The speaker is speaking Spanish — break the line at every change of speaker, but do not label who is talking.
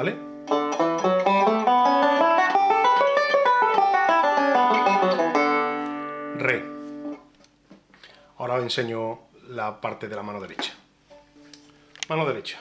¿vale? Re. Ahora os enseño la parte de la mano derecha. Mano derecha.